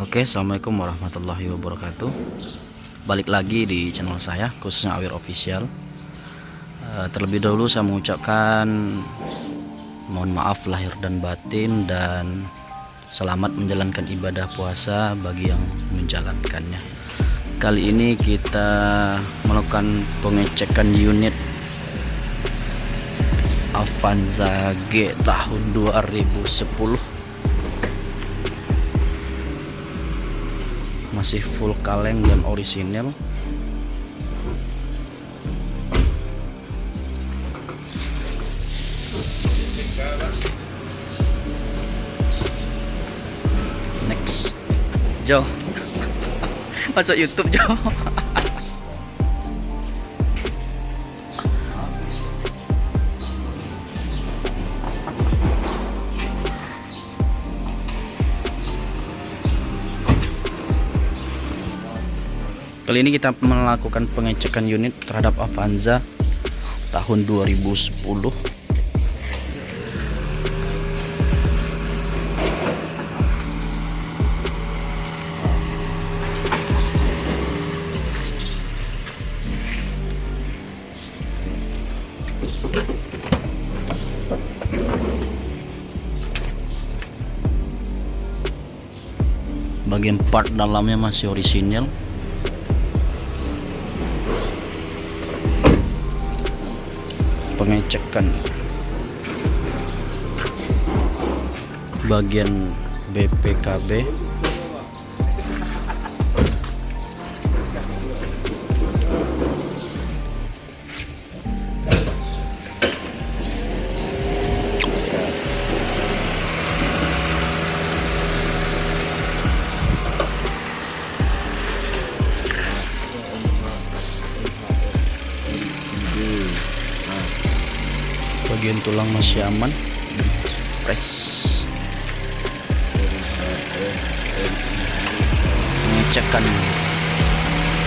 Oke assalamualaikum warahmatullahi wabarakatuh. Balik lagi di channel saya khususnya Awir Official. Eh, Terlebih dahulu saya mengucapkan Mohon maaf lahir dan batin dan Selamat menjalankan ibadah puasa bagi yang menjalankannya. Kali ini kita melakukan pengecekan unit Avanza G tahun 2010 masih full kaleng dan orisinil. Next. Jo. Masuk YouTube Jo Kali ini kita melakukan pengecekan unit terhadap Avanza tahun 2010. Bagian part dalamnya masih orisinil. Pengecekan. Bagian BPKB bagian tulang masih aman. Fresh pengecekan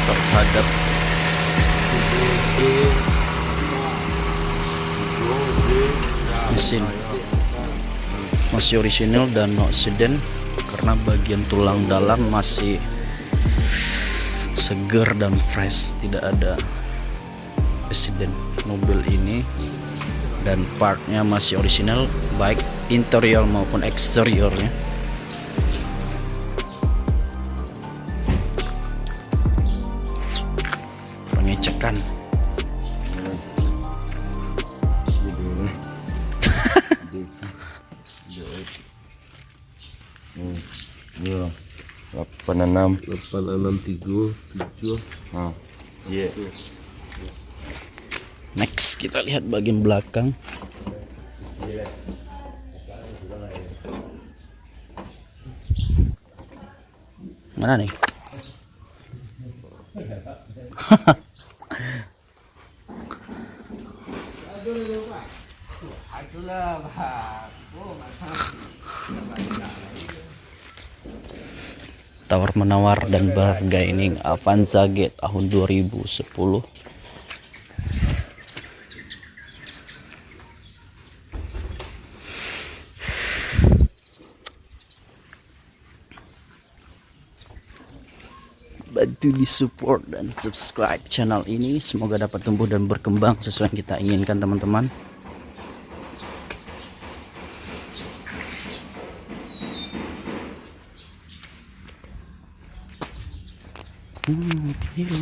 terhadap mesin. Masih orisinil dan no accident karena bagian tulang dalam masih segar dan fresh. Tidak ada accident mobil ini dan partnya masih orisinal baik interior maupun eksteriornya pengecekan Ya. 86. 8637 Nah. Iya. Next kita lihat bagian belakang. Mana nih? Tawar menawar dan berharga ini Avanza G tahun 2010 bantu di support dan subscribe channel ini semoga dapat tumbuh dan berkembang sesuai yang kita inginkan teman-teman hilang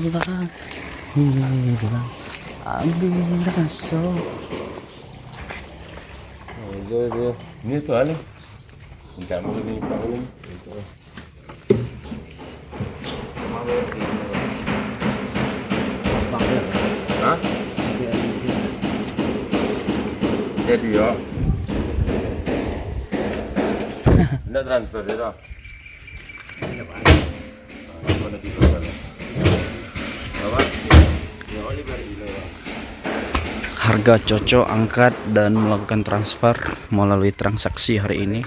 hilang ambil itu. Ini tuh aneh. Enggak mau ini, enggak mau ini. Transfer? Ya, harga cocok angkat dan melakukan transfer melalui transaksi hari ini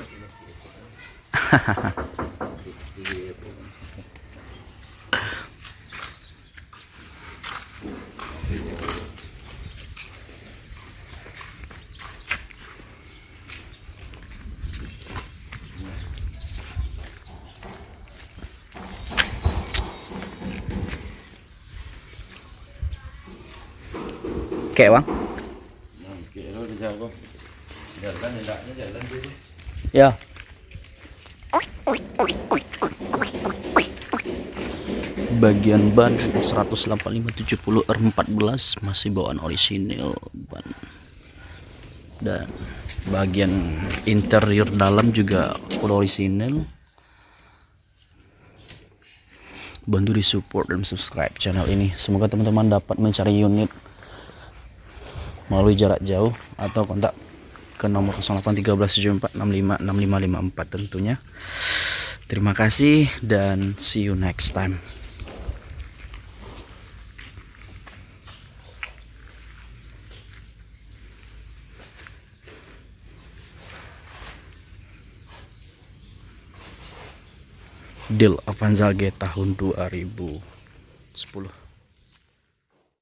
jalan dulu. Ya. Bagian ban 185 70 R14 masih bawaan orisinil ban. Dan bagian interior dalam juga orisinil. Bantu di support dan subscribe channel ini. Semoga teman-teman dapat mencari unit melalui jarak jauh atau kontak ke nomor 081374656554 tentunya. Terima kasih dan see you next time. Deal Avanza G tahun 2010